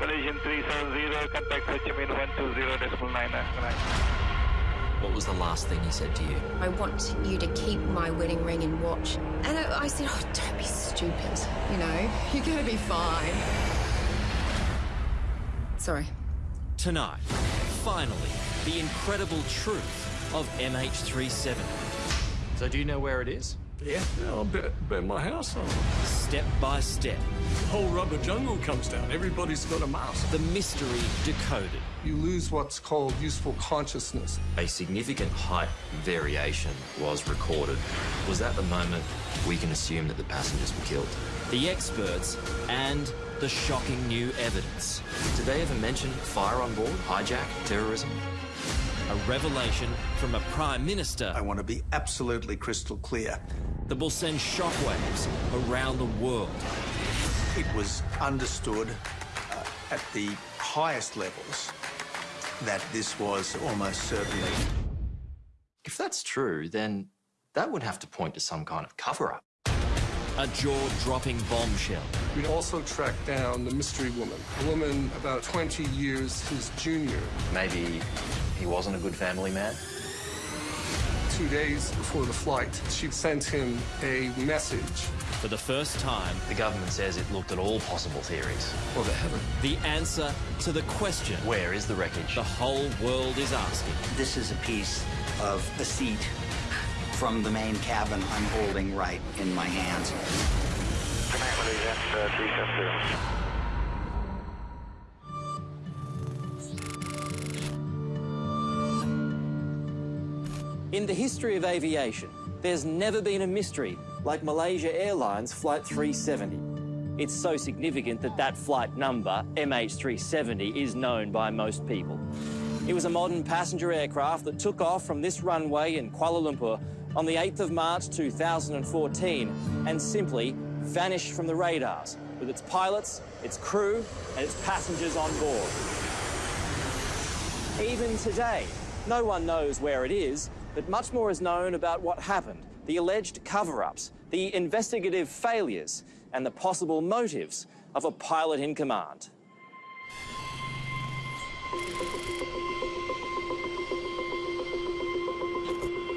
Malaysian 370, contact Ho Chi Minh 120.99. What was the last thing he said to you? I want you to keep my wedding ring and watch. And I, I said, oh, don't be stupid. You know, you're going to be fine. Sorry. Tonight, finally, the incredible truth of MH370. So do you know where it is? Yeah, I'll bet, bet my house on it. Step by step, The whole rubber jungle comes down. Everybody's got a mask. the mystery decoded. You lose what's called useful consciousness. A significant height variation was recorded. Was that the moment we can assume that the passengers were killed? The experts and the shocking new evidence. Did they ever mention fire on board, hijack, terrorism? A revelation from a Prime Minister I want to be absolutely crystal clear. that will send shockwaves around the world. It was understood uh, at the highest levels that this was almost certainly If that's true, then that would have to point to some kind of cover up. A jaw-dropping bombshell. We also tracked down the mystery woman, a woman about 20 years his junior. Maybe he wasn't a good family man? Two days before the flight, she sent him a message. For the first time, The government says it looked at all possible theories. Well, they haven't. the answer to the question Where is the wreckage? the whole world is asking. This is a piece of the seat from the main cabin I'm holding right in my hands. In the history of aviation, there's never been a mystery like Malaysia Airlines Flight 370. It's so significant that that flight number, MH370, is known by most people. It was a modern passenger aircraft that took off from this runway in Kuala Lumpur on the 8th of March 2014 and simply vanished from the radars with its pilots, its crew, and its passengers on board. Even today, no one knows where it is, but much more is known about what happened, the alleged cover ups, the investigative failures, and the possible motives of a pilot in command.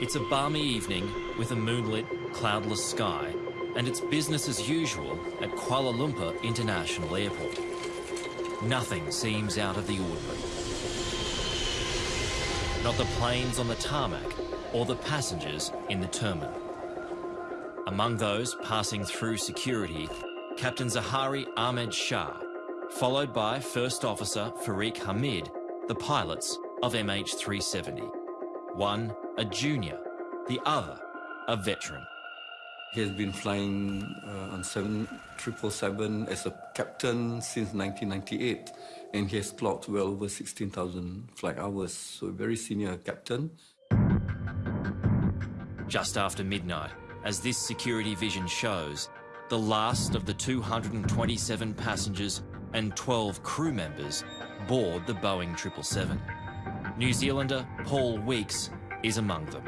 It's a balmy evening with a moonlit, cloudless sky, and it's business as usual at Kuala Lumpur International Airport. Nothing seems out of the ordinary. Not the planes on the tarmac or the passengers in the terminal. Among those passing through security, Captain Zaharie Ahmad Shah, followed by First Officer Fariq Hamid, the pilots of MH370. One a junior, the other a veteran. He has been flying uh, on 777 as a captain since 1998, and he has clocked well over 16,000 flight hours, so a very senior captain. Just after midnight, as this security vision shows, the last of the 227 passengers and 12 crew members board the Boeing 777. New Zealander Paul Weeks is among them.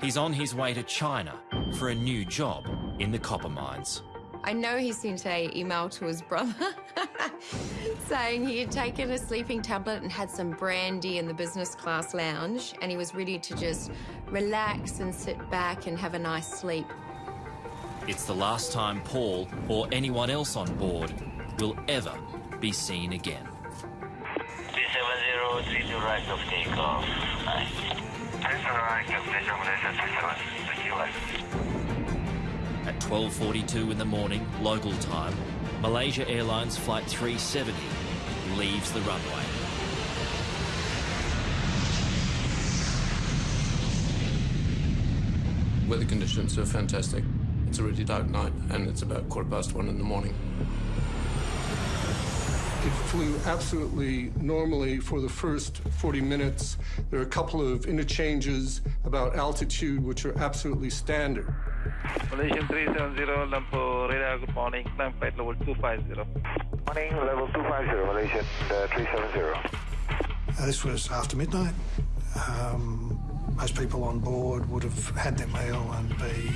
He's on his way to China for a new job in the copper mines. I know he sent a email to his brother saying he had taken a sleeping tablet and had some brandy in the business class lounge and he was ready to just relax and sit back and have a nice sleep. It's the last time Paul or anyone else on board will ever be seen again. 370, 3 to right of takeoff. Nice. 12.42 in the morning, local time, Malaysia Airlines Flight 370 leaves the runway. Weather conditions are fantastic. It's a really dark night, and it's about quarter past one in the morning. It flew absolutely normally for the first 40 minutes. There are a couple of interchanges about altitude, which are absolutely standard. Malaysian 370, Lumpur radar, good morning. Climb flight level 250. Morning, level 250, Malaysian uh, 370. Uh, this was after midnight. Um, most people on board would have had their meal and be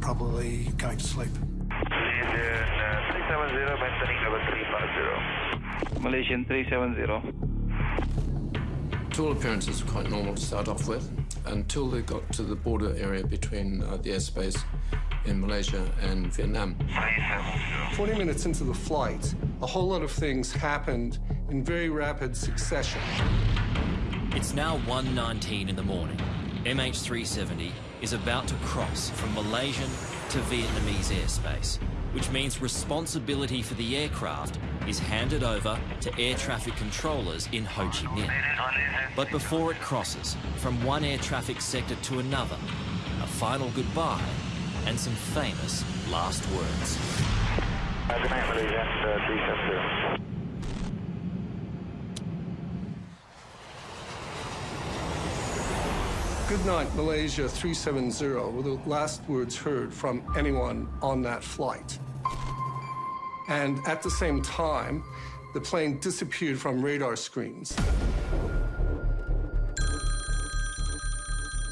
probably going to sleep. Malaysian uh, 370, Descending level 350. Malaysian 370. To all appearances, quite normal to start off with, until they got to the border area between uh, the airspace in Malaysia and Vietnam. 40 minutes into the flight, a whole lot of things happened in very rapid succession. It's now 1.19 in the morning. MH370 is about to cross from Malaysian to Vietnamese airspace, which means responsibility for the aircraft is handed over to air traffic controllers in Ho Chi Minh. But before it crosses from one air traffic sector to another, a final goodbye and some famous last words. Good night, Malaysian 370. Good night, Malaysia 370 were the last words heard from anyone on that flight. And at the same time, the plane disappeared from radar screens.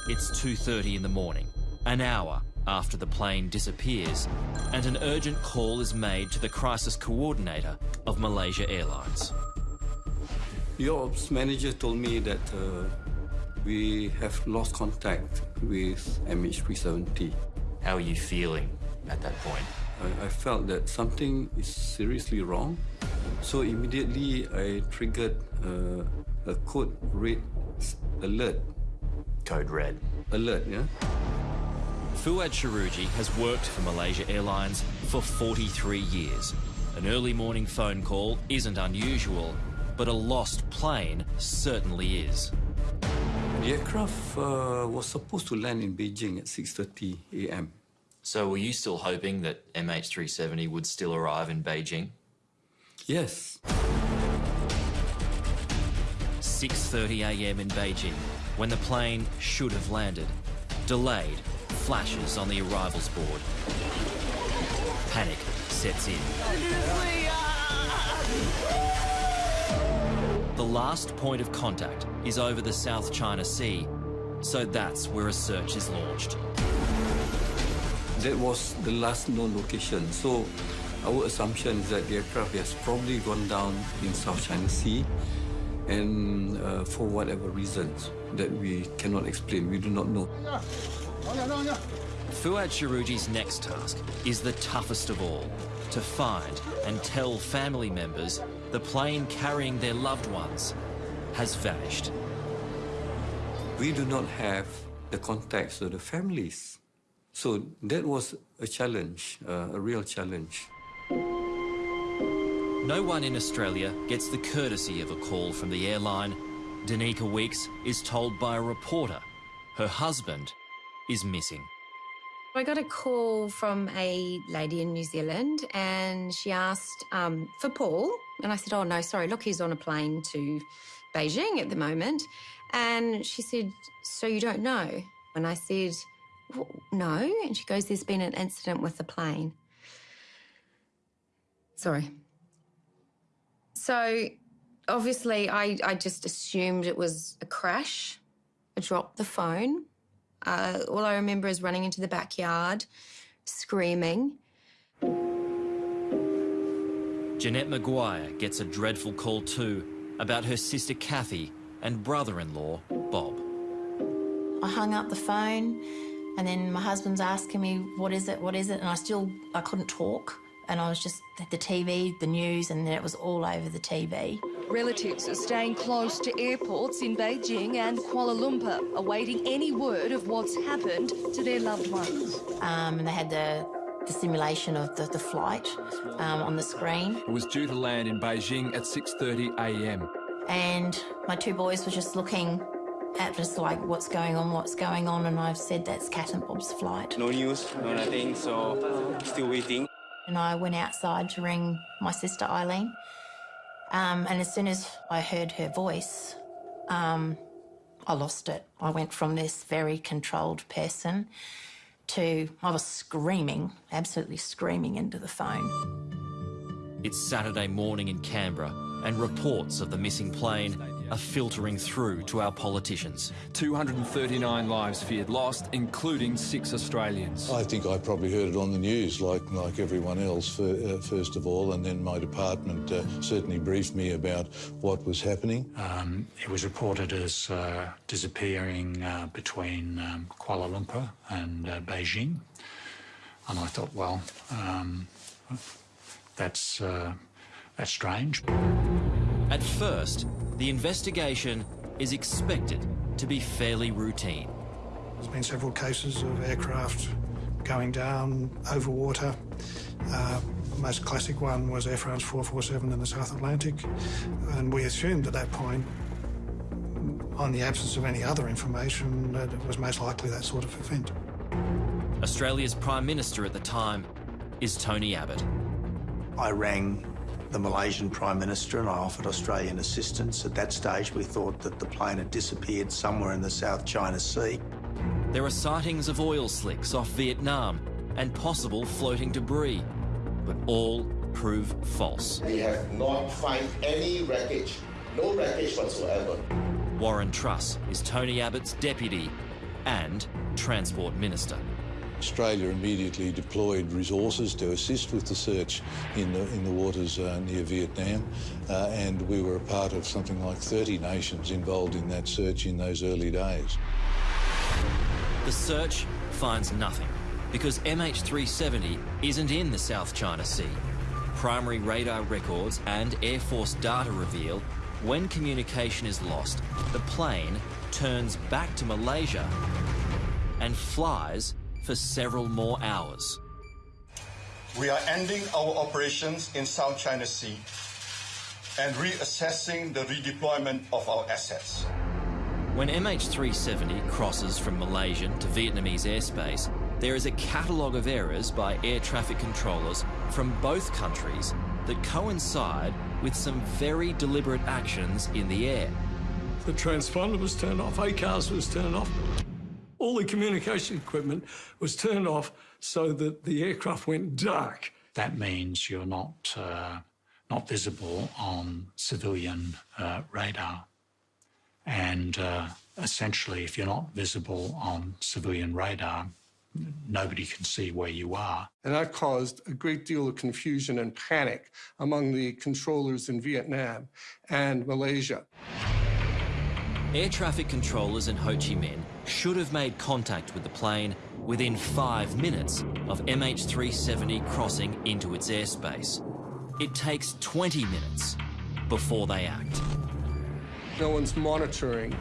It's 2.30 in the morning, an hour after the plane disappears, and an urgent call is made to the crisis coordinator of Malaysia Airlines. The ops manager told me that uh, we have lost contact with MH370. How are you feeling at that point? I, I felt that something is seriously wrong. So immediately I triggered uh, a code red alert. Code red. Alert, yeah? Fuad Sharuji has worked for Malaysia Airlines for 43 years. An early morning phone call isn't unusual, but a lost plane certainly is. The aircraft uh, was supposed to land in Beijing at 6.30 a.m. So were you still hoping that MH370 would still arrive in Beijing? Yes. 6:30 a.m. in Beijing, when the plane should have landed. Delayed, flashes on the arrivals board. Panic sets in. The last point of contact is over the South China Sea, so that's where a search is launched. That was the last known location. So our assumption is that the aircraft has probably gone down in South China Sea and uh, for whatever reasons that we cannot explain, we do not know. Fuad Sharuji's next task is the toughest of all, to find and tell family members the plane carrying their loved ones has vanished. We do not have the contacts of the families. So that was a challenge, uh, a real challenge. No one in Australia gets the courtesy of a call from the airline. Danica Weeks is told by a reporter her husband is missing. I got a call from a lady in New Zealand and she asked um, for Paul. And I said, Oh, no, sorry, look, he's on a plane to Beijing at the moment. And she said, So you don't know? And I said, well, No. And she goes, There's been an incident with the plane. Sorry. So obviously, I, I just assumed it was a crash. I dropped the phone. Uh, all I remember is running into the backyard, screaming. Jeanette Maguire gets a dreadful call too about her sister Kathy and brother-in-law Bob. I hung up the phone and then my husband's asking me, what is it, what is it? And I still, I couldn't talk. And I was just at the TV, the news, and then it was all over the TV. Relatives are staying close to airports in Beijing and Kuala Lumpur, awaiting any word of what's happened to their loved ones. Um, and they had the, the simulation of the, the flight um, on the screen. It was due to land in Beijing at 6.30 a.m. And my two boys were just looking at just like, what's going on, what's going on? And I've said that's Cat and Bob's flight. No news, no nothing, so still waiting. And I went outside to ring my sister Eileen. Um, and as soon as I heard her voice, um, I lost it. I went from this very controlled person to, I was screaming, absolutely screaming into the phone. It's Saturday morning in Canberra, and reports of the missing plane are filtering through to our politicians. 239 lives feared lost, including six Australians. I think I probably heard it on the news, like like everyone else, for, uh, first of all, and then my department uh, certainly briefed me about what was happening. Um, it was reported as uh, disappearing uh, between um, Kuala Lumpur and uh, Beijing, and I thought, well, um, that's uh, that's strange. At first, the investigation is expected to be fairly routine. There's been several cases of aircraft going down over water. Uh, most classic one was Air France 447 in the South Atlantic, and we assumed at that point, on the absence of any other information, that it was most likely that sort of event. Australia's Prime Minister at the time is Tony Abbott. I rang the Malaysian Prime Minister and I offered Australian assistance. At that stage, we thought that the plane had disappeared somewhere in the South China Sea. There are sightings of oil slicks off Vietnam and possible floating debris, but all prove false. We have not found any wreckage, no wreckage whatsoever. Warren Truss is Tony Abbott's deputy and Transport Minister. Australia immediately deployed resources to assist with the search in the, in the waters uh, near Vietnam, uh, and we were a part of something like 30 nations involved in that search in those early days. The search finds nothing because MH370 isn't in the South China Sea. Primary radar records and Air Force data reveal when communication is lost, the plane turns back to Malaysia and flies for several more hours. We are ending our operations in South China Sea and reassessing the redeployment of our assets. When MH370 crosses from Malaysian to Vietnamese airspace, there is a catalogue of errors by air traffic controllers from both countries that coincide with some very deliberate actions in the air. The transponder was turned off, ACARS was turned off. All the communication equipment was turned off so that the aircraft went dark. That means you're not, uh, not visible on civilian uh, radar. And uh, essentially, if you're not visible on civilian radar, nobody can see where you are. And that caused a great deal of confusion and panic among the controllers in Vietnam and Malaysia. Air traffic controllers in Ho Chi Minh should have made contact with the plane within five minutes of MH370 crossing into its airspace. It takes 20 minutes before they act. No one's monitoring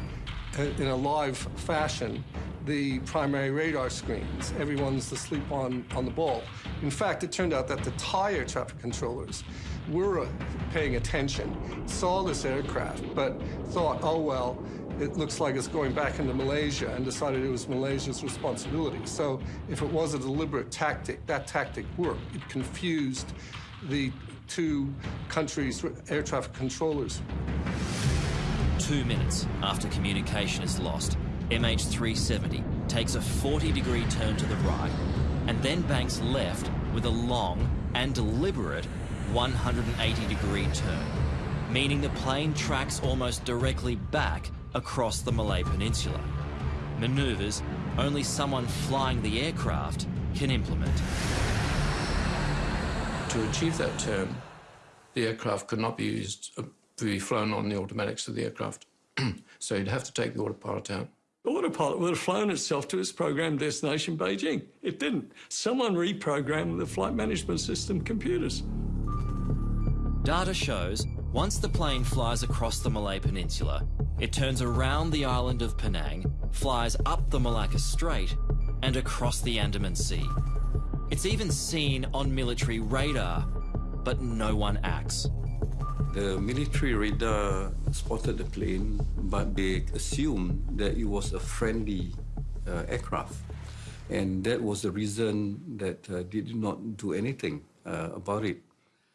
uh, in a live fashion the primary radar screens. Everyone's asleep on, on the ball. In fact, it turned out that the Thai traffic controllers were uh, paying attention, saw this aircraft, but thought, oh, well, it looks like it's going back into Malaysia and decided it was Malaysia's responsibility. So if it was a deliberate tactic, that tactic worked. It confused the two countries' air traffic controllers. Two minutes after communication is lost, MH370 takes a 40 degree turn to the right and then banks left with a long and deliberate 180 degree turn, meaning the plane tracks almost directly back across the Malay Peninsula. Maneuvers only someone flying the aircraft can implement. To achieve that turn, the aircraft could not be used uh, to be flown on the automatics of the aircraft. so you'd have to take the autopilot out. The autopilot would have flown itself to its programmed destination, Beijing. It didn't. Someone reprogrammed the flight management system computers. Data shows once the plane flies across the Malay Peninsula, it turns around the island of Penang, flies up the Malacca Strait, and across the Andaman Sea. It's even seen on military radar, but no one acts. The military radar spotted the plane, but they assumed that it was a friendly uh, aircraft. And that was the reason that uh, they did not do anything uh, about it.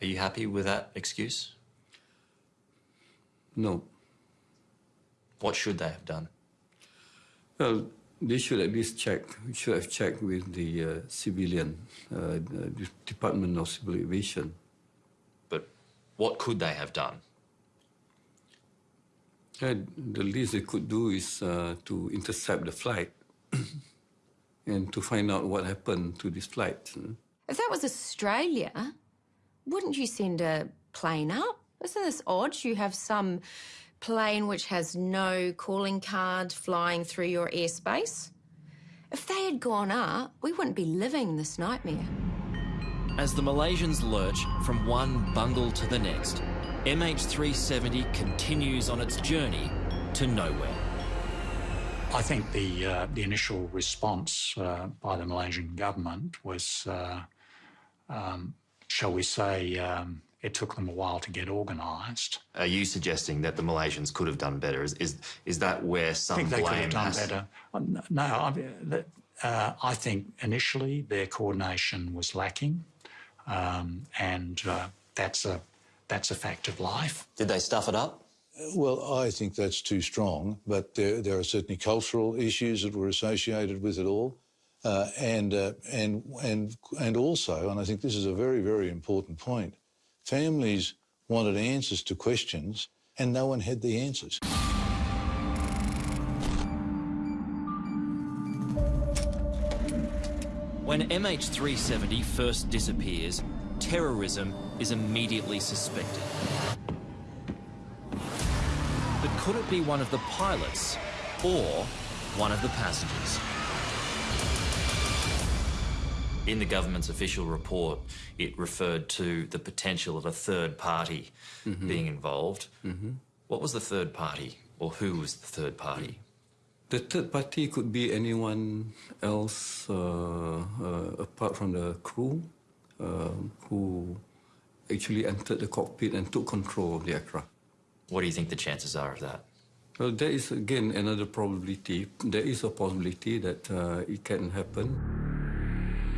Are you happy with that excuse? No. What should they have done? Well, they should at least check, should have checked with the uh, civilian, uh, the Department of Civil Aviation. But what could they have done? Uh, the least they could do is uh, to intercept the flight and to find out what happened to this flight. If that was Australia, wouldn't you send a plane up? Isn't this odd? You have some plane which has no calling card flying through your airspace. If they had gone up, we wouldn't be living this nightmare. As the Malaysians lurch from one bungle to the next, MH370 continues on its journey to nowhere. I think the uh, the initial response uh, by the Malaysian government was, uh, um, shall we say, um, it took them a while to get organised. Are you suggesting that the Malaysians could have done better? Is is, is that where some I think they blame could have done has... better. Uh, No, I, uh, I think initially their coordination was lacking, um, and uh, that's a that's a fact of life. Did they stuff it up? Well, I think that's too strong, but there, there are certainly cultural issues that were associated with it all. Uh, and, uh, and, and, and also, and I think this is a very, very important point, families wanted answers to questions and no one had the answers. When MH370 first disappears, terrorism is immediately suspected. But could it be one of the pilots or one of the passengers? In the government's official report, it referred to the potential of a third party Mhm. being involved. Mhm. What was the third party, or who was the third party? The third party could be anyone else uh, uh, apart from the crew uh, who actually entered the cockpit and took control of the aircraft. What do you think the chances are of that? Well, there is again another probability. There is a possibility that uh, it can happen.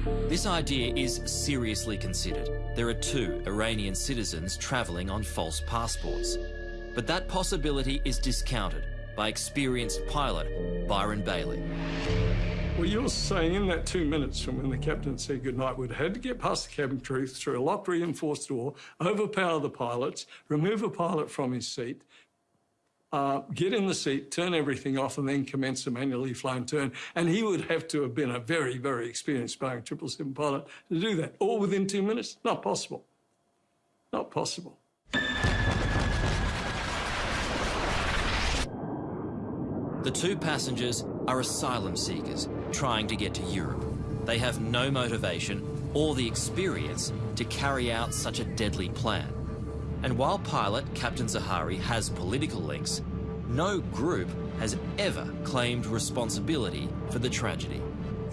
This idea is seriously considered. There are two Iranian citizens travelling on false passports. But that possibility is discounted by experienced pilot Byron Bailey. Well, you're saying in that two minutes from when the captain said goodnight, we'd had to get past the cabin crew through a locked reinforced door, overpower the pilots, remove a pilot from his seat, uh, get in the seat, turn everything off, and then commence a manually flown turn. And he would have to have been a very, very experienced Boeing 777 pilot to do that, all within two minutes. Not possible. Not possible. The two passengers are asylum seekers trying to get to Europe. They have no motivation or the experience to carry out such a deadly plan. And while pilot Captain Zaharie has political links, no group has ever claimed responsibility for the tragedy.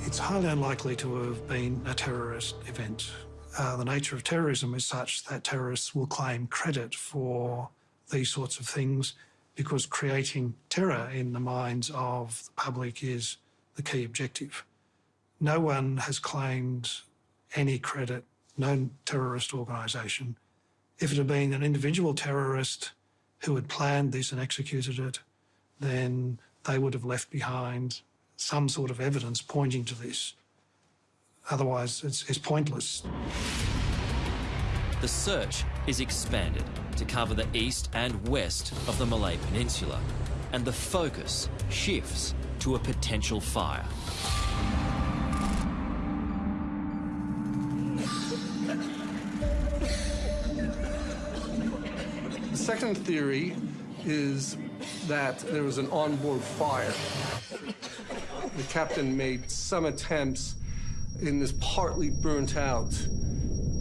It's highly unlikely to have been a terrorist event. Uh, the nature of terrorism is such that terrorists will claim credit for these sorts of things because creating terror in the minds of the public is the key objective. No one has claimed any credit, no terrorist organisation. If it had been an individual terrorist who had planned this and executed it, then they would have left behind some sort of evidence pointing to this. Otherwise, it's, it's pointless. The search is expanded to cover the east and west of the Malay Peninsula, and the focus shifts to a potential fire. Second theory is that there was an onboard fire. The captain made some attempts in this partly burnt out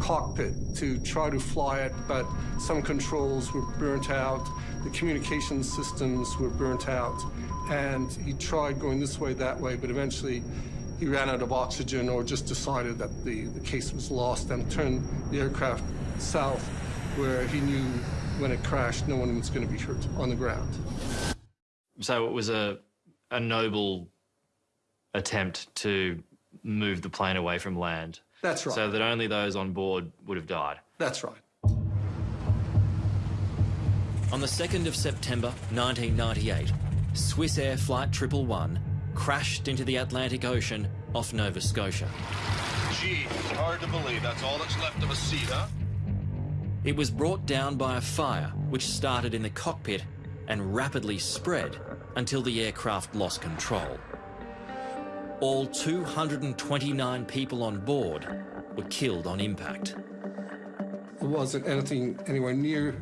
cockpit to try to fly it, but some controls were burnt out, the communication systems were burnt out, and he tried going this way, that way, but eventually he ran out of oxygen or just decided that the, the case was lost and turned the aircraft south where he knew when it crashed no one was going to be hurt on the ground. So it was a, a noble attempt to move the plane away from land. That's right. So that only those on board would have died. That's right. On the 2nd of September 1998, Swissair Flight 111 crashed into the Atlantic Ocean off Nova Scotia. Gee, hard to believe that's all that's left of a seat, huh? It was brought down by a fire which started in the cockpit and rapidly spread until the aircraft lost control. All 229 people on board were killed on impact. There wasn't anything anywhere near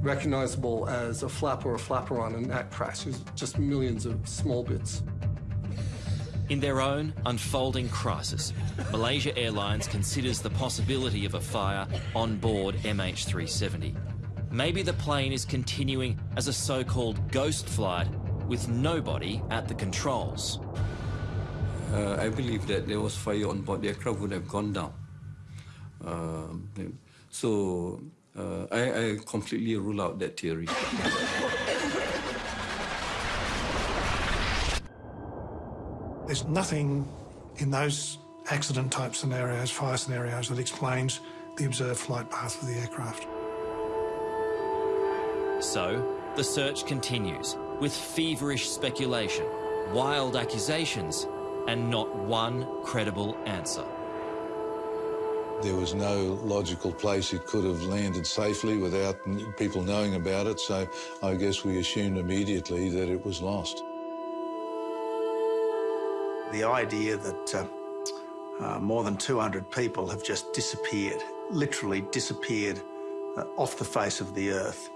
recognizable as a flap or a flaperon in that crash. It was just millions of small bits. In their own unfolding crisis, Malaysia Airlines considers the possibility of a fire on board MH370. Maybe the plane is continuing as a so-called ghost flight with nobody at the controls. Uh, I believe that there was fire on board the aircraft would have gone down. Uh, so uh, I, I completely rule out that theory. There's nothing in those accident type scenarios, fire scenarios, that explains the observed flight path of the aircraft. So, the search continues with feverish speculation, wild accusations, and not one credible answer. There was no logical place it could have landed safely without people knowing about it, so I guess we assumed immediately that it was lost. The idea that uh, uh, more than 200 people have just disappeared, literally disappeared uh, off the face of the earth,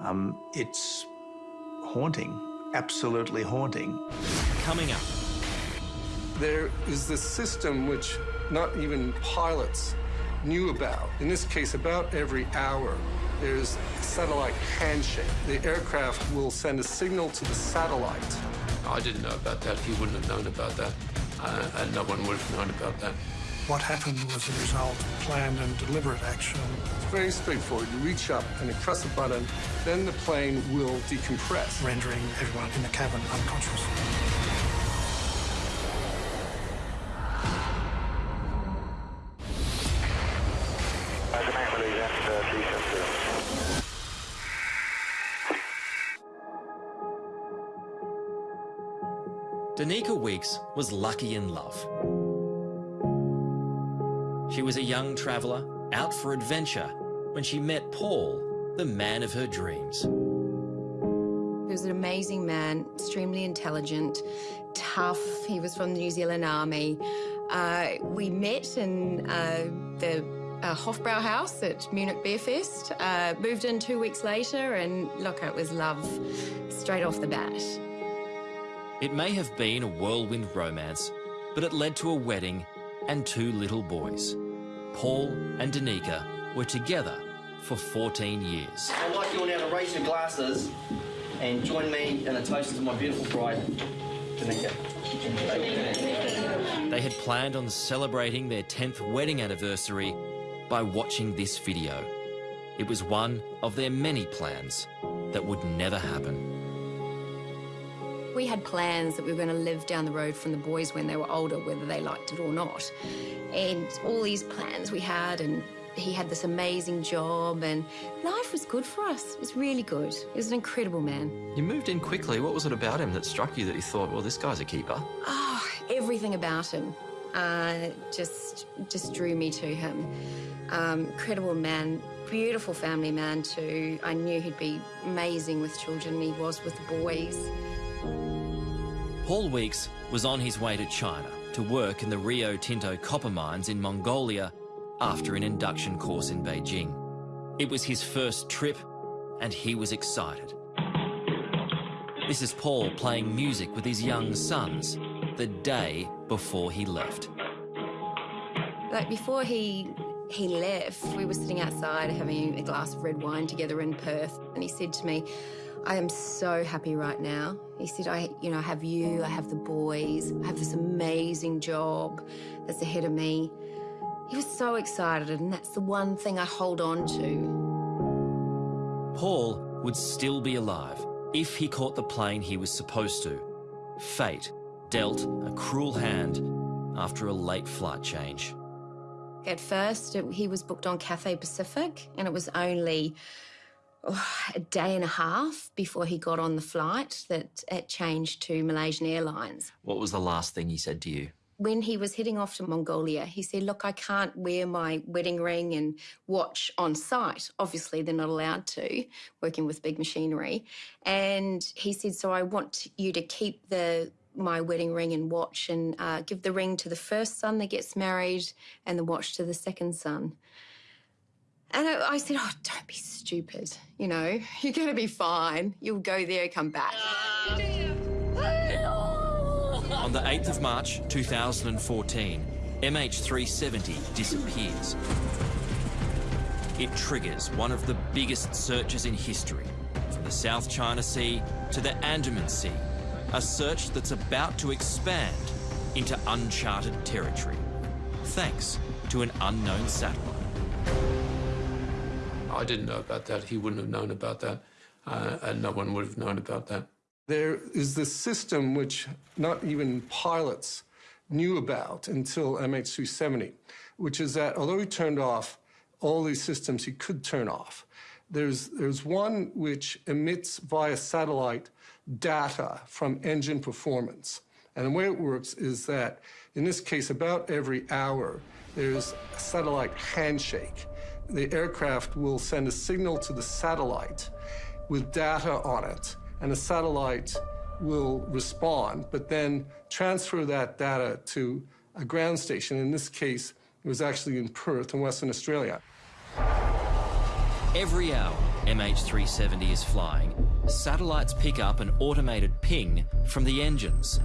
um, it's haunting, absolutely haunting. Coming up. There is this system which not even pilots knew about. In this case, about every hour, there's a satellite handshake. The aircraft will send a signal to the satellite. I didn't know about that. He wouldn't have known about that. Uh, and no one would have known about that. What happened was a result of planned and deliberate action. It's very straightforward. You reach up and you press a button, then the plane will decompress. Rendering everyone in the cabin unconscious. Danica Weeks was lucky in love. She was a young traveller out for adventure when she met Paul, the man of her dreams. He was an amazing man, extremely intelligent, tough. He was from the New Zealand Army. Uh, we met in uh, the uh, Hofbrau House at Munich Beer Fest. Uh, moved in two weeks later, and look, it was love straight off the bat. It may have been a whirlwind romance, but it led to a wedding and two little boys. Paul and Danica were together for 14 years. I'd like you all now to raise your glasses and join me in a toast to my beautiful bride, Danica. They had planned on celebrating their 10th wedding anniversary by watching this video. It was one of their many plans that would never happen. We had plans that we were going to live down the road from the boys when they were older, whether they liked it or not. And all these plans we had, and he had this amazing job, and life was good for us. It was really good. He was an incredible man. You moved in quickly. What was it about him that struck you that you thought, well, this guy's a keeper? Oh, everything about him uh, just just drew me to him. Um, incredible man, beautiful family man too. I knew he'd be amazing with children. He was with the boys. Paul Weeks was on his way to China to work in the Rio Tinto copper mines in Mongolia after an induction course in Beijing. It was his first trip and he was excited. This is Paul playing music with his young sons the day before he left. Like before he he left, we were sitting outside having a glass of red wine together in Perth and he said to me, I am so happy right now. He said, I, you know, I have you, I have the boys, I have this amazing job that's ahead of me. He was so excited, and that's the one thing I hold on to. Paul would still be alive if he caught the plane he was supposed to. Fate dealt a cruel hand after a late flight change. At first, it, he was booked on Cathay Pacific, and it was only a day and a half before he got on the flight that it changed to Malaysian Airlines. What was the last thing he said to you? when he was heading off to Mongolia, he said, Look, I can't wear my wedding ring and watch on site. Obviously, they're not allowed to, working with big machinery. And he said, So I want you to keep the my wedding ring and watch and uh, give the ring to the first son that gets married and the watch to the second son. And I, I said, Oh, don't be stupid. You know, you're going to be fine. You'll go there, come back. On the 8th of March 2014, MH370 disappears. It triggers one of the biggest searches in history, from the South China Sea to the Andaman Sea, a search that's about to expand into uncharted territory, thanks to an unknown satellite. I didn't know about that. He wouldn't have known about that, uh, and no one would have known about that. There is this system which not even pilots knew about until MH370, which is that although he turned off all these systems he could turn off, there's, there's one which emits via satellite data from engine performance. And the way it works is that, in this case, about every hour, there's a satellite handshake. The aircraft will send a signal to the satellite with data on it and the satellite will respond, but then transfer that data to a ground station. In this case, it was actually in Perth in Western Australia. Every hour MH370 is flying, satellites pick up an automated ping from the engines.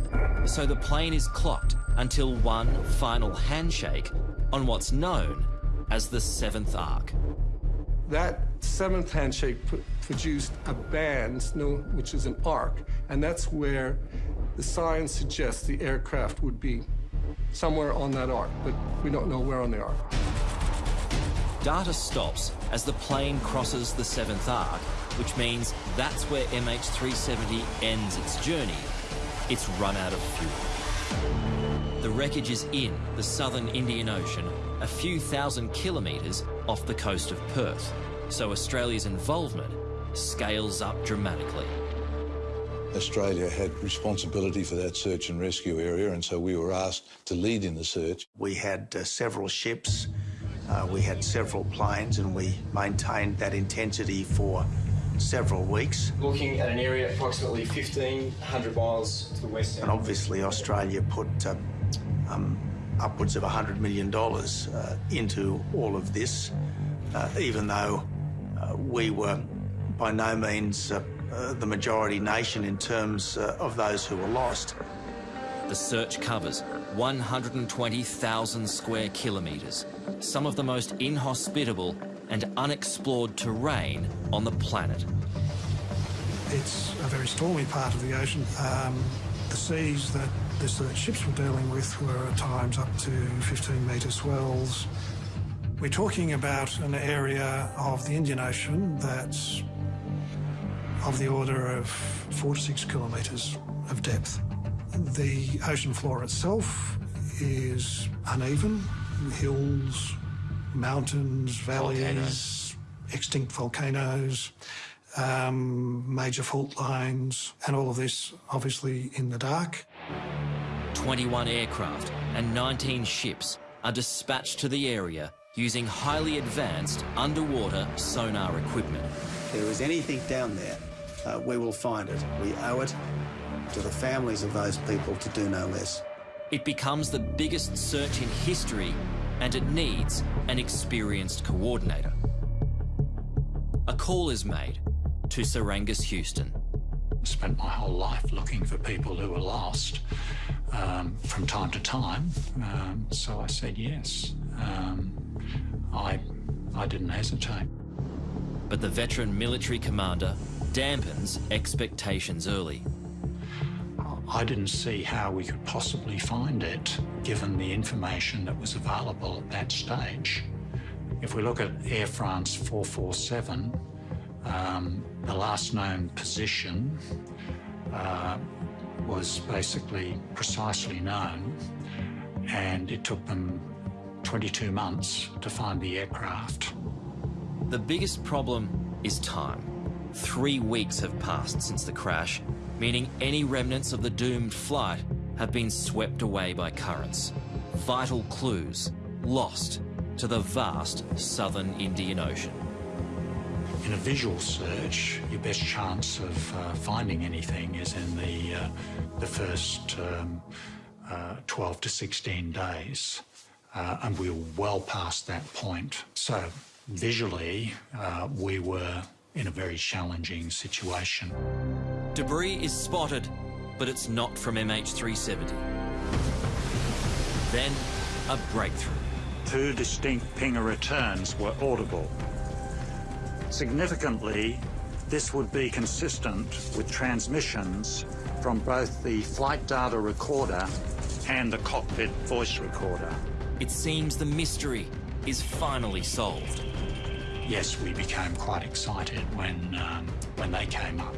So the plane is clocked until one final handshake on what's known as the seventh arc. That seventh handshake produced a band, which is an arc, and that's where the science suggests the aircraft would be somewhere on that arc, but we don't know where on the arc. Data stops as the plane crosses the seventh arc, which means that's where MH370 ends its journey. It's run out of fuel. The wreckage is in the southern Indian Ocean, a few thousand kilometres off the coast of Perth, so Australia's involvement scales up dramatically. Australia had responsibility for that search and rescue area, and so we were asked to lead in the search. We had uh, several ships, uh, we had several planes, and we maintained that intensity for several weeks. Looking at an area approximately 1,500 miles to the west. And obviously, Australia put uh, um, upwards of $100 million uh, into all of this, uh, even though uh, we were by no means uh, uh, the majority nation in terms uh, of those who were lost. The search covers 120,000 square kilometres, some of the most inhospitable and unexplored terrain on the planet. It's a very stormy part of the ocean. Um, the seas that the search ships were dealing with were at times up to 15 metre swells. We're talking about an area of the Indian Ocean that's of the order of four to six kilometres of depth. The ocean floor itself is uneven, hills, mountains, valleys, volcanoes. extinct volcanoes, um, major fault lines, and all of this obviously in the dark. 21 aircraft and 19 ships are dispatched to the area using highly advanced underwater sonar equipment. If there is anything down there uh, we will find it. We owe it to the families of those people to do no less. It becomes the biggest search in history and it needs an experienced coordinator. A call is made to Sir Angus Houston. Spent my whole life looking for people who were lost um, from time to time, um, so I said yes. Um, I, I didn't hesitate. But the veteran military commander dampens expectations early. I didn't see how we could possibly find it, given the information that was available at that stage. If we look at Air France 447, um, the last known position uh, was basically precisely known, and it took them 22 months to find the aircraft. The biggest problem is time. Three weeks have passed since the crash, meaning any remnants of the doomed flight have been swept away by currents. Vital clues lost to the vast southern Indian Ocean. In a visual search, your best chance of uh, finding anything is in the, uh, the first um, uh, 12 to 16 days. Uh, and we were well past that point. So visually, uh, we were in a very challenging situation. Debris is spotted, but it's not from MH370. Then, a breakthrough. Two distinct pinger returns were audible. Significantly, this would be consistent with transmissions from both the flight data recorder and the cockpit voice recorder. It seems the mystery is finally solved. Yes, we became quite excited when, um, when they came up,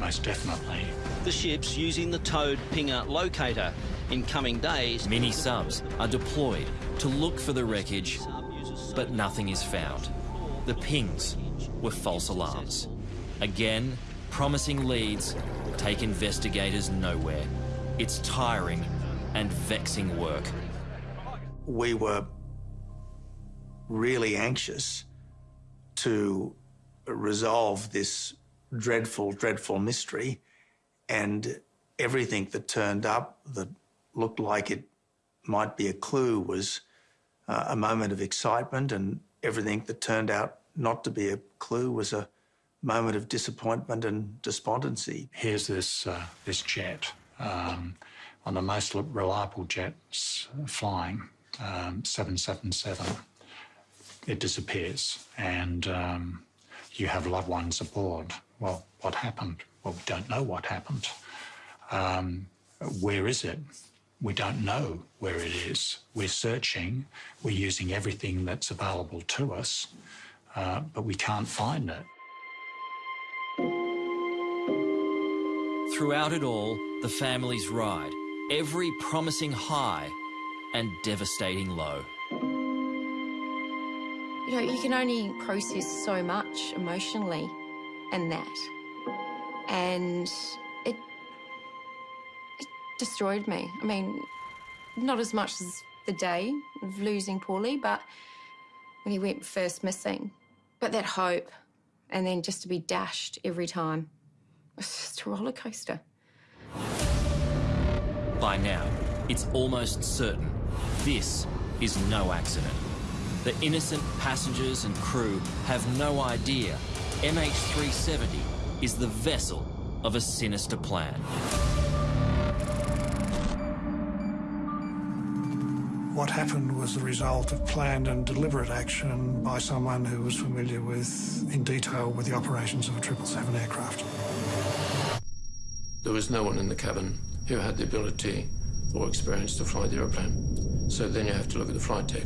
most definitely. The ship's using the towed pinger locator. In coming days, mini subs are deployed to look for the wreckage, but nothing is found. The pings were false alarms. Again, promising leads take investigators nowhere. It's tiring and vexing work. We were really anxious to resolve this dreadful, dreadful mystery. And everything that turned up that looked like it might be a clue was uh, a moment of excitement, and everything that turned out not to be a clue was a moment of disappointment and despondency. Here's this, uh, this jet, um, one of the most reliable jets flying, um, 777 it disappears and um, you have loved ones aboard. Well, what happened? Well, we don't know what happened. Um, where is it? We don't know where it is. We're searching, we're using everything that's available to us, uh, but we can't find it. Throughout it all, the families ride every promising high and devastating low you know, you can only process so much emotionally in that. And it, it destroyed me. I mean, not as much as the day of losing Paulie, but when he went first missing. But that hope, and then just to be dashed every time. It's just a roller coaster. By now, it's almost certain this is no accident. The innocent passengers and crew have no idea MH370 is the vessel of a sinister plan. What happened was the result of planned and deliberate action by someone who was familiar with, in detail, with the operations of a 777 aircraft. There was no one in the cabin who had the ability or experience to fly the aeroplane. So then you have to look at the flight deck.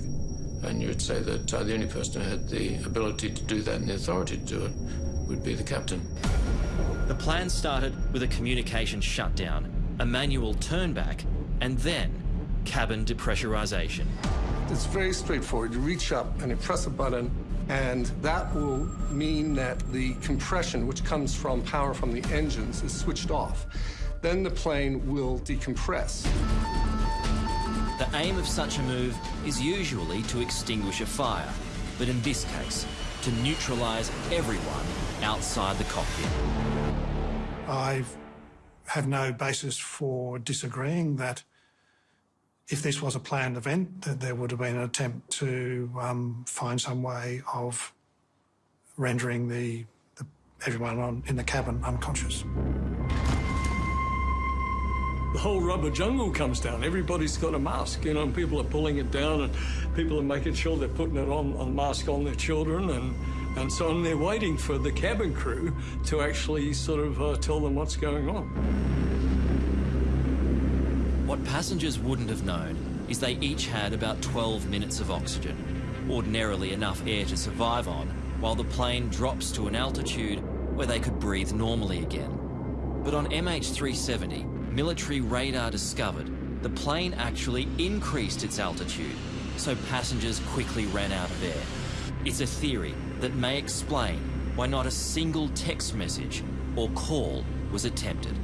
And you would say that uh, the only person who had the ability to do that and the authority to do it would be the captain. The plan started with a communication shutdown, a manual turnback, and then cabin depressurization. It's very straightforward. You reach up and you press a button, and that will mean that the compression, which comes from power from the engines, is switched off. Then the plane will decompress. The aim of such a move is usually to extinguish a fire, but in this case, to neutralise everyone outside the cockpit. I have no basis for disagreeing that if this was a planned event, that there would have been an attempt to um, find some way of rendering the, the everyone on, in the cabin unconscious the whole rubber jungle comes down. Everybody's got a mask, you know, and people are pulling it down and people are making sure they're putting it on, a mask on their children and, and so on. They're waiting for the cabin crew to actually sort of uh, tell them what's going on. What passengers wouldn't have known is they each had about 12 minutes of oxygen, ordinarily enough air to survive on, while the plane drops to an altitude where they could breathe normally again. But on MH370, military radar discovered the plane actually increased its altitude, so passengers quickly ran out of air. It's a theory that may explain why not a single text message or call was attempted.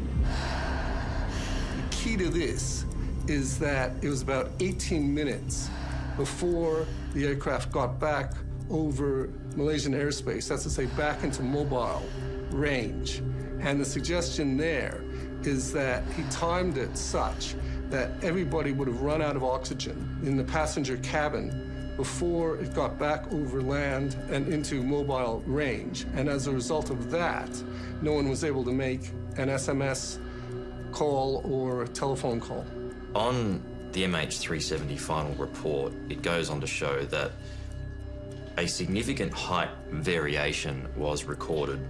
Key to this is that it was about 18 minutes before the aircraft got back over Malaysian airspace, that's to say back into mobile range. And the suggestion there is that he timed it such that everybody would have run out of oxygen in the passenger cabin before it got back over land and into mobile range. And as a result of that, no one was able to make an SMS call or a telephone call. On the MH370 final report, it goes on to show that a significant height variation was recorded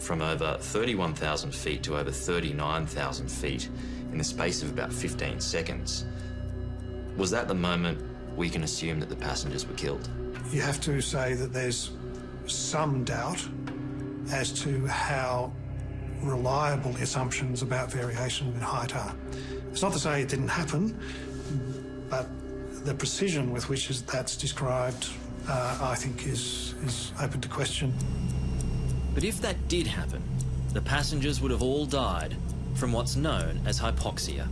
from over 31,000 feet to over 39,000 feet in the space of about 15 seconds. Was that the moment we can assume that the passengers were killed? You have to say that there's some doubt as to how reliable assumptions about variation in height are. It's not to say it didn't happen, but the precision with which that's described, uh, I think, is, is open to question. But if that did happen, the passengers would have all died from what's known as hypoxia.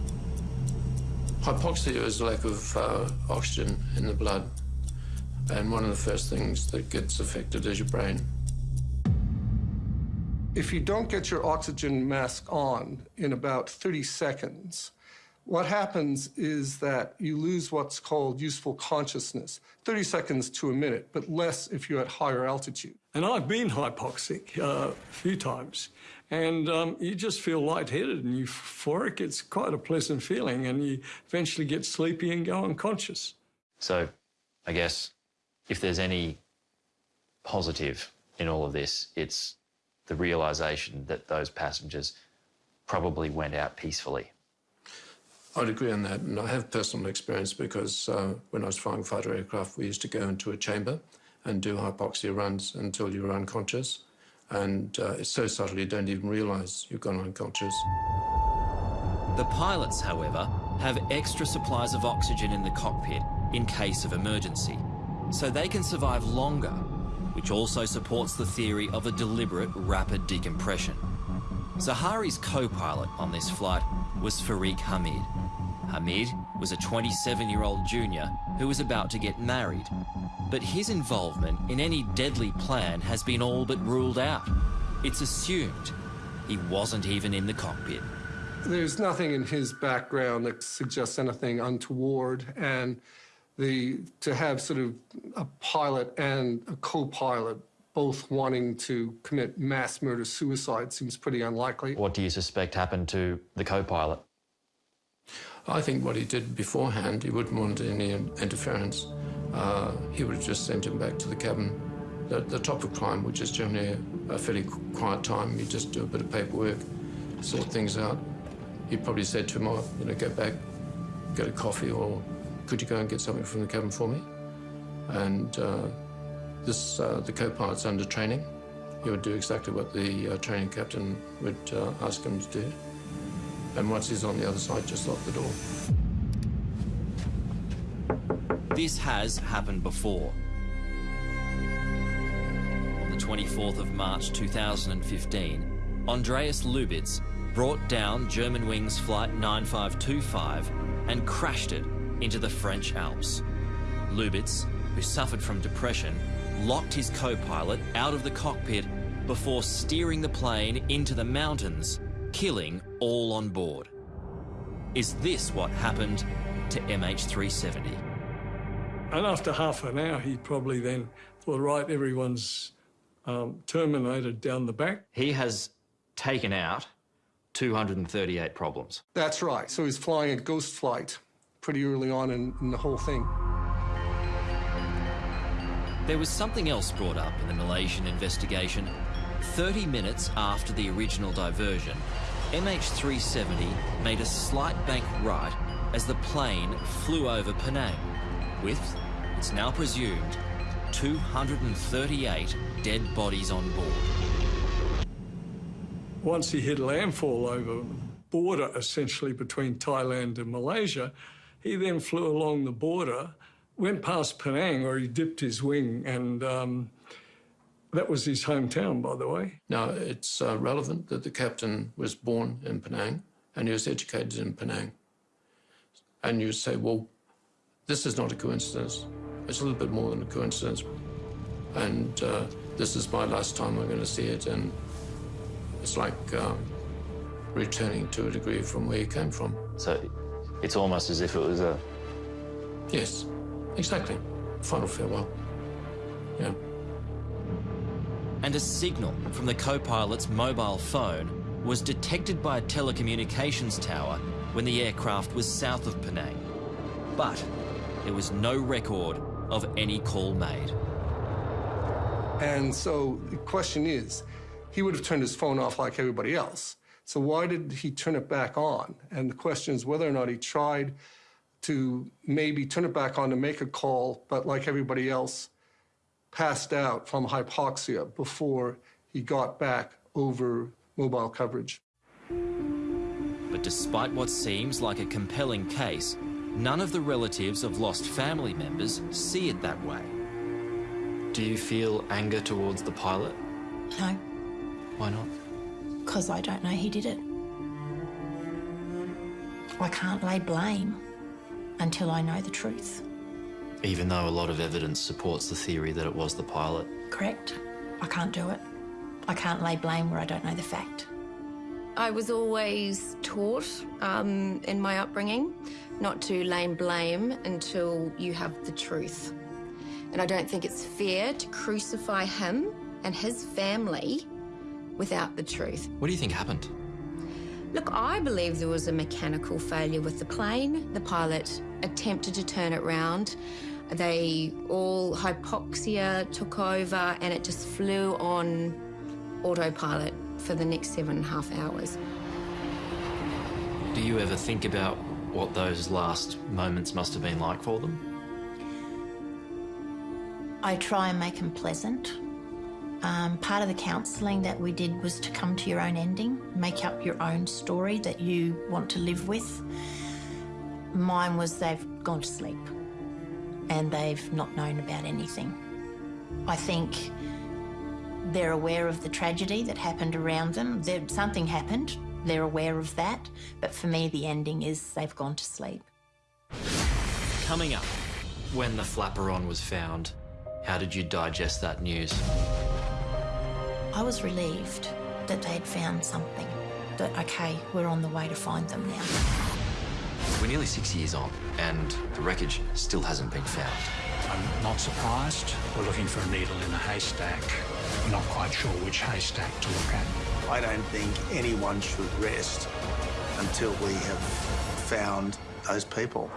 Hypoxia is a lack of uh, oxygen in the blood, and one of the first things that gets affected is your brain. If you don't get your oxygen mask on in about 30 seconds, what happens is that you lose what's called useful consciousness, 30 seconds to a minute, but less if you're at higher altitude. And I've been hypoxic uh, a few times, and um, you just feel lightheaded and euphoric. It's quite a pleasant feeling, and you eventually get sleepy and go unconscious. So, I guess if there's any positive in all of this, it's the realisation that those passengers probably went out peacefully. I'd agree on that, and I have personal experience because uh, when I was flying fighter aircraft, we used to go into a chamber and do hypoxia runs until you were unconscious. And uh, it's so subtle you don't even realise you've gone unconscious. The pilots, however, have extra supplies of oxygen in the cockpit in case of emergency, so they can survive longer, which also supports the theory of a deliberate rapid decompression. Zaharie's co-pilot on this flight was Fariq Hamid. Hamid was a 27-year-old junior who was about to get married. But his involvement in any deadly plan has been all but ruled out. It's assumed he wasn't even in the cockpit. There's nothing in his background that suggests anything untoward, and the to have sort of a pilot and a co-pilot both wanting to commit mass murder suicide seems pretty unlikely. What do you suspect happened to the co-pilot? I think what he did beforehand, he wouldn't want any interference. Uh, he would have just sent him back to the cabin. The, the top of climb, which is generally a, a fairly quiet time, you just do a bit of paperwork, sort things out. He probably said to him, oh, you know, go back, get a coffee, or could you go and get something from the cabin for me? And uh, this, uh, the co-pilot's under training. He would do exactly what the uh, training captain would uh, ask him to do. And once he's on the other side, just lock the door. This has happened before. On the 24th of March 2015, Andreas Lubitz brought down Germanwings Flight 9525 and crashed it into the French Alps. Lubitz, who suffered from depression, locked his co-pilot out of the cockpit before steering the plane into the mountains, killing all on board. Is this what happened to MH370? And after half an hour, he probably then thought, right, everyone's um, terminated down the back. He has taken out 238 problems. That's right. So he's flying a ghost flight pretty early on in, in the whole thing. There was something else brought up in the Malaysian investigation. 30 minutes after the original diversion, MH370 made a slight bank right as the plane flew over Penang, with, it's now presumed, 238 dead bodies on board. Once he hit landfall over border, essentially between Thailand and Malaysia, he then flew along the border, went past Penang, where he dipped his wing, and um, that was his hometown, by the way. Now, it's uh, relevant that the captain was born in Penang and he was educated in Penang. And you say, well, this is not a coincidence. It's a little bit more than a coincidence. And uh, this is my last time I'm going to see it. And it's like um, returning to a degree from where you came from. So it's almost as if it was a. Yes, exactly. Final farewell. Yeah. And a signal from the co pilot's mobile phone was detected by a telecommunications tower when the aircraft was south of Penang. But there was no record of any call made. And so the question is, he would have turned his phone off like everybody else. So why did he turn it back on? And the question is whether or not he tried to maybe turn it back on to make a call, but like everybody else, passed out from hypoxia before he got back over mobile coverage. But despite what seems like a compelling case, none of the relatives of lost family members see it that way. Do you feel anger towards the pilot? No, Why not? Because I don't know he did it. I can't lay blame until I know the truth. Even though a lot of evidence supports the theory that it was the pilot. Correct? I can't do it. I can't lay blame where I don't know the fact. I was always taught um, in my upbringing not to lay blame until you have the truth. And I don't think it's fair to crucify him and his family without the truth. What do you think happened? Look, I believe there was a mechanical failure with the plane. The pilot attempted to turn it round. They all hypoxia took over and it just flew on autopilot for the next seven and a half hours. Do you ever think about what those last moments must have been like for them? I try and make them pleasant. Um, part of the counselling that we did was to come to your own ending, make up your own story that you want to live with. Mine was they've gone to sleep and they've not known about anything. I think they're aware of the tragedy that happened around them. There, something happened, they're aware of that, but for me, the ending is they've gone to sleep. Coming up, When the flaperon was found, how did you digest that news? I was relieved that they had found something. That, okay, we're on the way to find them now. We're nearly six years on, and the wreckage still hasn't been found. I'm not surprised. We're looking for a needle in a haystack. We're not quite sure which haystack to look at. I don't think anyone should rest until we have found those people.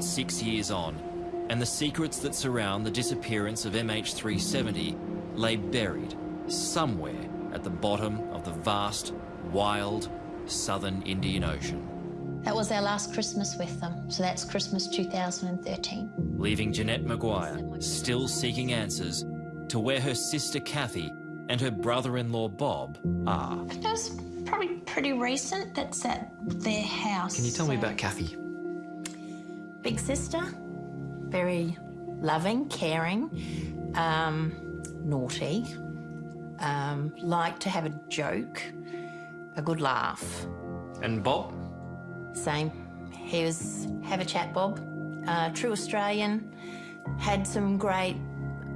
Almost six years on, and the secrets that surround the disappearance of MH370 lay buried somewhere at the bottom of the vast, wild, southern Indian Ocean, That was our last Christmas with them, so that's Christmas 2013. leaving Jeanette Maguire still seeking answers to where her sister Kathy and her brother-in-law Bob are. That's probably pretty recent. That's at their house. Can you tell me about Kathy? Big sister, very loving, caring, um, naughty, um, liked to have a joke, a good laugh. And Bob? Same. He was have a chat, Bob. Uh, true Australian. Had some great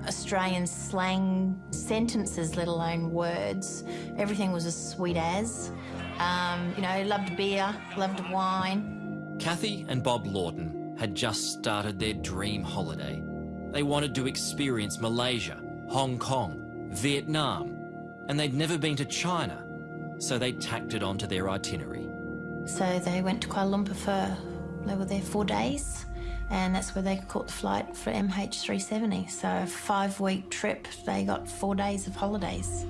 Australian slang sentences, let alone words. Everything was as sweet as. Um, you know, loved beer, loved wine. Kathy and Bob Lawton had just started their dream holiday. They wanted to experience Malaysia, Hong Kong, Vietnam, and they'd never been to China, so they tacked it onto their itinerary. So they went to Kuala Lumpur for, they were there four days, and that's where they caught the flight for MH370. So a five week trip, they got four days of holidays.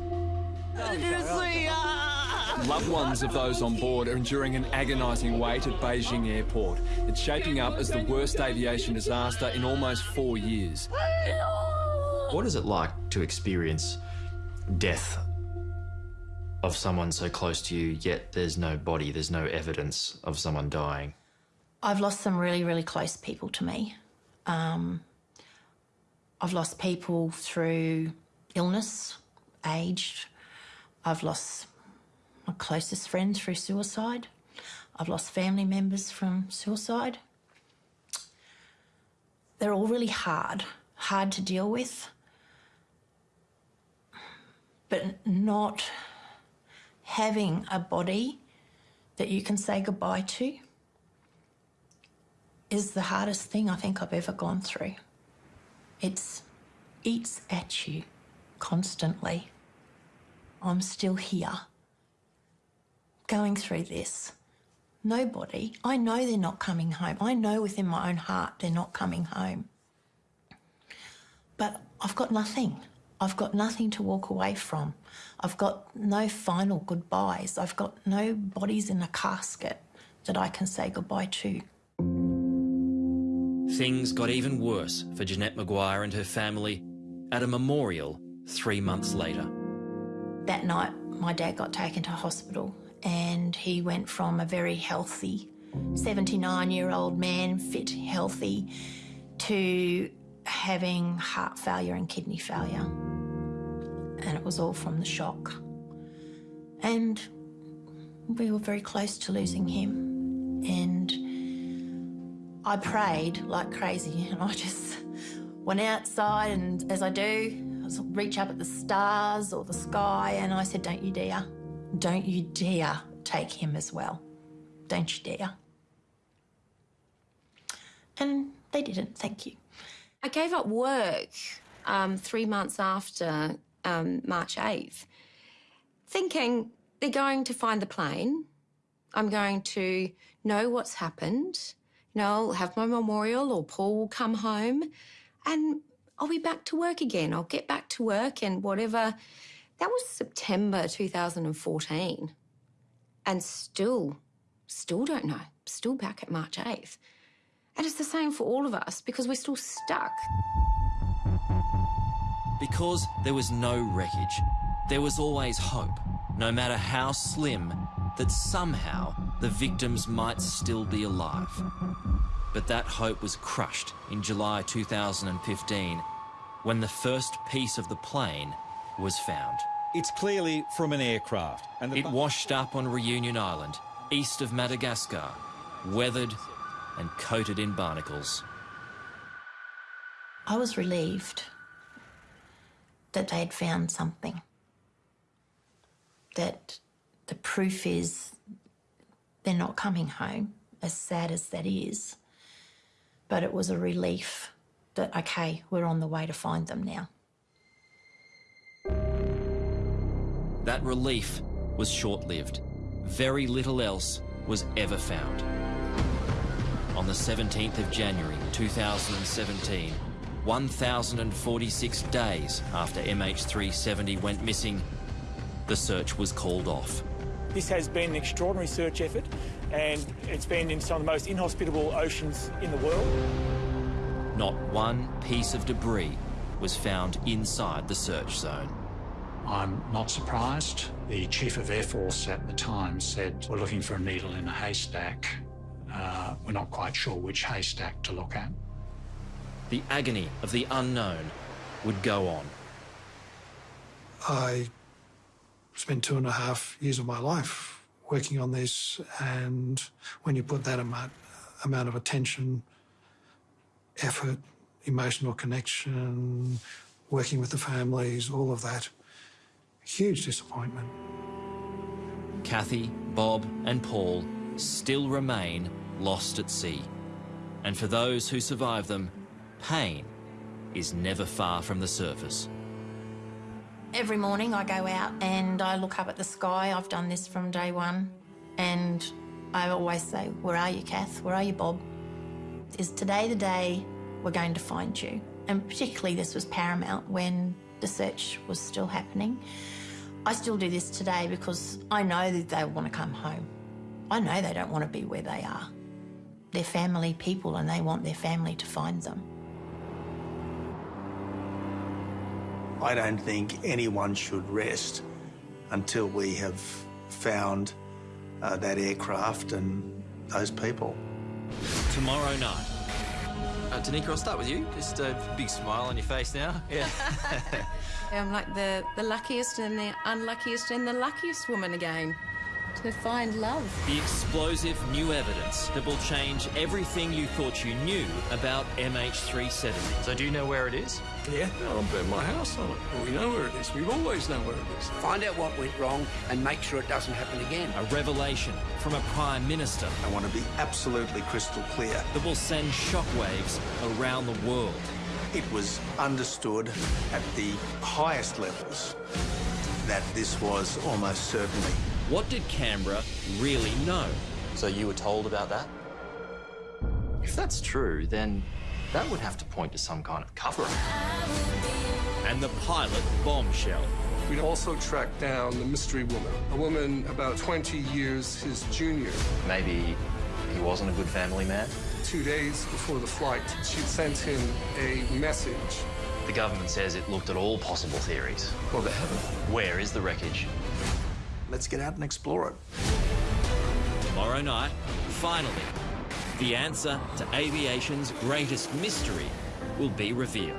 Loved ones of those on board are enduring an agonising wait at Beijing Airport. It's shaping up as the worst aviation disaster in almost four years. What is it like to experience death of someone so close to you, yet there's no body, there's no evidence of someone dying? I've lost some really, really close people to me. Um, I've lost people through illness, age. I've lost my closest friends through suicide. I've lost family members from suicide. They're all really hard, hard to deal with, but not having a body that you can say goodbye to is the hardest thing I think I've ever gone through. It eats at you constantly. I'm still here, going through this. Nobody, I know they're not coming home. I know within my own heart they're not coming home. But I've got nothing. I've got nothing to walk away from. I've got no final goodbyes. I've got no bodies in a casket that I can say goodbye to. Things got even worse for Jeanette Maguire and her family at a memorial three months later. That night, my dad got taken to hospital and he went from a very healthy 79 year old man, fit, healthy, to having heart failure and kidney failure. And it was all from the shock. And we were very close to losing him. And I prayed like crazy, and I just went outside, and as I do, I reach up at the stars or the sky, and I said, Don't you dare. Don't you dare take him as well. Don't you dare. And they didn't, thank you. I gave up work um, three months after um, March 8th, thinking they're going to find the plane. I'm going to know what's happened. You know, I'll have my memorial or Paul will come home and I'll be back to work again. I'll get back to work and whatever that was September 2014. And still, still don't know. Still back at March 8th. And it's the same for all of us because we're still stuck. Because there was no wreckage, there was always hope, no matter how slim, that somehow the victims might still be alive. But that hope was crushed in July 2015 when the first piece of the plane was found. It's clearly from an aircraft. And it washed up on Reunion Island, east of Madagascar, weathered and coated in barnacles. I was relieved that they had found something. That the proof is they're not coming home, as sad as that is. But it was a relief that, okay, we're on the way to find them now. That relief was short-lived. Very little else was ever found. On the 17th of January 2017, 1,046 days after MH370 went missing, the search was called off. This has been an extraordinary search effort and it's been in some of the most inhospitable oceans in the world. Not one piece of debris was found inside the search zone. I'm not surprised. The Chief of Air Force at the time said, we're looking for a needle in a haystack. Uh, we're not quite sure which haystack to look at. The agony of the unknown would go on. I spent two and a half years of my life working on this, and when you put that amount, amount of attention, effort, emotional connection, working with the families, all of that, Huge disappointment. Kathy, Bob and Paul still remain lost at sea. And for those who survive them, pain is never far from the surface. Every morning I go out and I look up at the sky. I've done this from day one. And I always say, where are you, Kath? Where are you, Bob? Is today the day we're going to find you? And particularly this was paramount when the search was still happening. I still do this today because I know that they want to come home. I know they don't want to be where they are. They're family people and they want their family to find them. I don't think anyone should rest until we have found uh, that aircraft and those people. tomorrow night. Uh, Tanika, I'll start with you. Just a big smile on your face now. Yeah. I'm like the, the luckiest and the unluckiest and the luckiest woman again to find love. The explosive new evidence that will change everything you thought you knew about MH370. So do you know where it is? Yeah, I'll bet my house on it. We know where it is. We've always known where it is. Find out what went wrong and make sure it doesn't happen again. A revelation from a Prime Minister. I want to be absolutely crystal clear. That will send shockwaves around the world. It was understood at the highest levels that this was almost certainly. What did Canberra really know? So you were told about that? If that's true, then that would have to point to some kind of cover-up. And the pilot bombshell. We'd also tracked down the mystery woman, a woman about 20 years his junior. Maybe he wasn't a good family man? Two days before the flight, she'd sent him a message. The government says it looked at all possible theories. Well, they haven't. Where is the wreckage? Let's get out and explore it. Tomorrow night, finally, the answer to aviation's greatest mystery will be revealed.